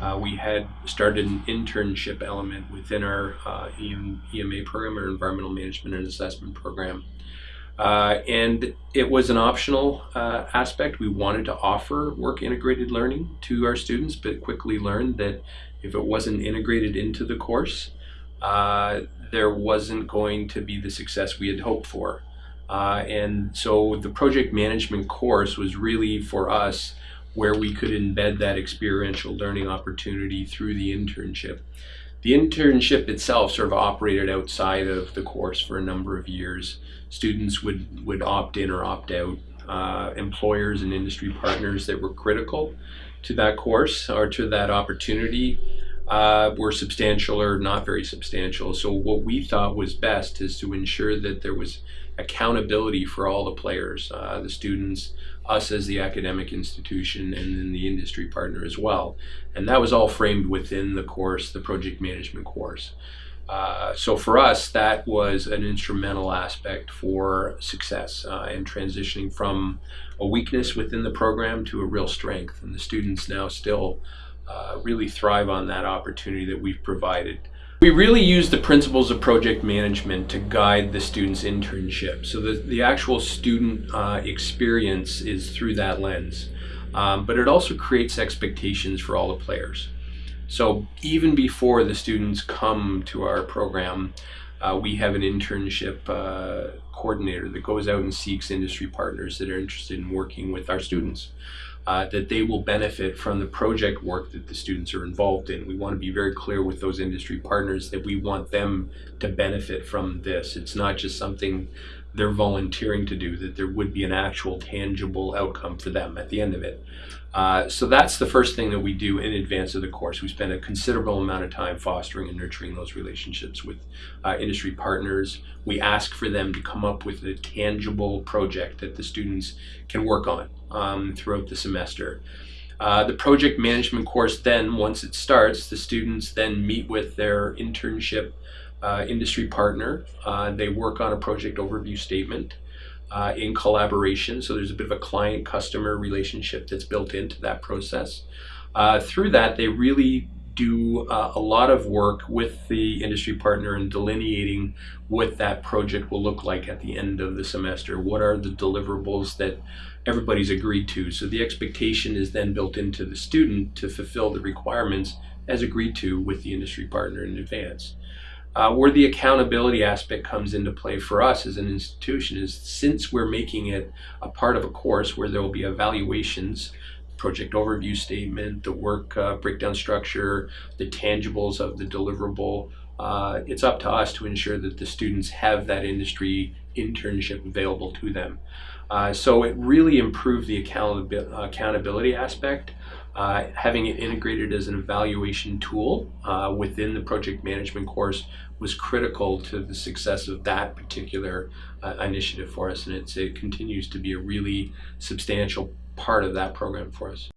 uh, we had started an internship element within our uh, EMA program, our Environmental Management and Assessment program. Uh, and it was an optional uh, aspect. We wanted to offer work integrated learning to our students, but quickly learned that if it wasn't integrated into the course, uh, there wasn't going to be the success we had hoped for. Uh, and so the project management course was really for us where we could embed that experiential learning opportunity through the internship. The internship itself sort of operated outside of the course for a number of years. Students would, would opt in or opt out. Uh, employers and industry partners that were critical to that course or to that opportunity uh, were substantial or not very substantial. So what we thought was best is to ensure that there was accountability for all the players, uh, the students, us as the academic institution, and then the industry partner as well. And that was all framed within the course, the project management course. Uh, so for us, that was an instrumental aspect for success uh, and transitioning from a weakness within the program to a real strength. And the students now still uh, really thrive on that opportunity that we've provided. We really use the principles of project management to guide the student's internship. So the, the actual student uh, experience is through that lens. Um, but it also creates expectations for all the players. So even before the students come to our program, uh, we have an internship uh, coordinator that goes out and seeks industry partners that are interested in working with our students. Uh, that they will benefit from the project work that the students are involved in. We want to be very clear with those industry partners that we want them to benefit from this. It's not just something they're volunteering to do, that there would be an actual tangible outcome for them at the end of it. Uh, so that's the first thing that we do in advance of the course. We spend a considerable amount of time fostering and nurturing those relationships with uh, industry partners. We ask for them to come up with a tangible project that the students can work on um, throughout the semester. Uh, the project management course then, once it starts, the students then meet with their internship uh, industry partner. Uh, they work on a project overview statement uh, in collaboration. So there's a bit of a client-customer relationship that's built into that process. Uh, through that, they really do uh, a lot of work with the industry partner in delineating what that project will look like at the end of the semester. What are the deliverables that everybody's agreed to? So the expectation is then built into the student to fulfill the requirements as agreed to with the industry partner in advance. Uh, where the accountability aspect comes into play for us as an institution is since we're making it a part of a course where there will be evaluations, project overview statement, the work uh, breakdown structure, the tangibles of the deliverable, uh, it's up to us to ensure that the students have that industry internship available to them. Uh, so it really improved the accountability aspect uh, having it integrated as an evaluation tool uh, within the project management course was critical to the success of that particular uh, initiative for us and it continues to be a really substantial part of that program for us.